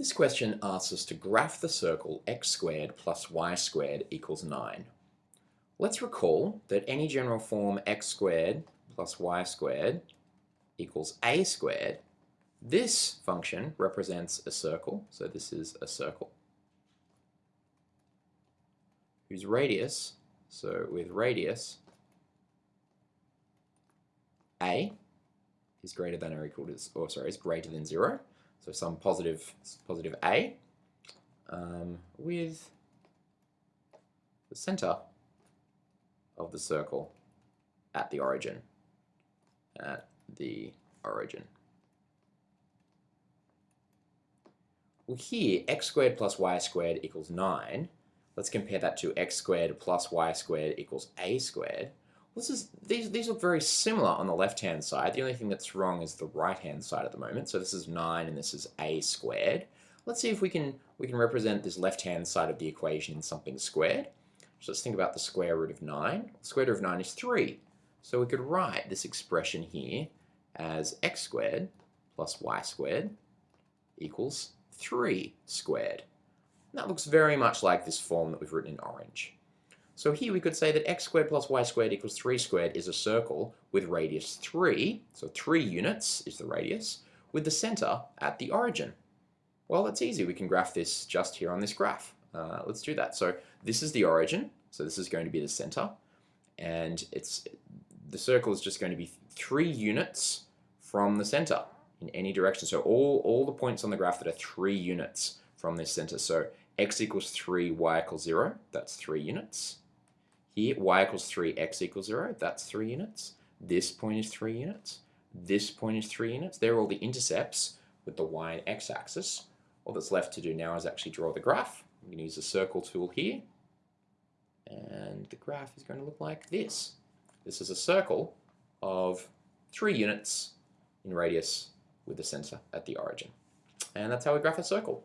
This question asks us to graph the circle x squared plus y squared equals 9. Let's recall that any general form x squared plus y squared equals a squared. This function represents a circle, so this is a circle, whose radius, so with radius a is greater than or equal to, or sorry, is greater than 0, so some positive, positive A um, with the center of the circle at the origin. At the origin. Well here, x squared plus y squared equals 9. Let's compare that to x squared plus y squared equals a squared. This is, these, these look very similar on the left-hand side. The only thing that's wrong is the right-hand side at the moment. So this is 9 and this is a squared. Let's see if we can, we can represent this left-hand side of the equation in something squared. So let's think about the square root of 9. The square root of 9 is 3. So we could write this expression here as x squared plus y squared equals 3 squared. And that looks very much like this form that we've written in orange. So here we could say that x squared plus y squared equals 3 squared is a circle with radius 3, so 3 units is the radius, with the center at the origin. Well, that's easy. We can graph this just here on this graph. Uh, let's do that. So this is the origin, so this is going to be the center, and it's the circle is just going to be 3 units from the center in any direction. So all, all the points on the graph that are 3 units from this center. So x equals 3, y equals 0, that's 3 units. Here, y equals 3, x equals 0, that's 3 units. This point is 3 units. This point is 3 units. They're all the intercepts with the y and x axis. All that's left to do now is actually draw the graph. I'm going to use the circle tool here. And the graph is going to look like this. This is a circle of 3 units in radius with the center at the origin. And that's how we graph a circle.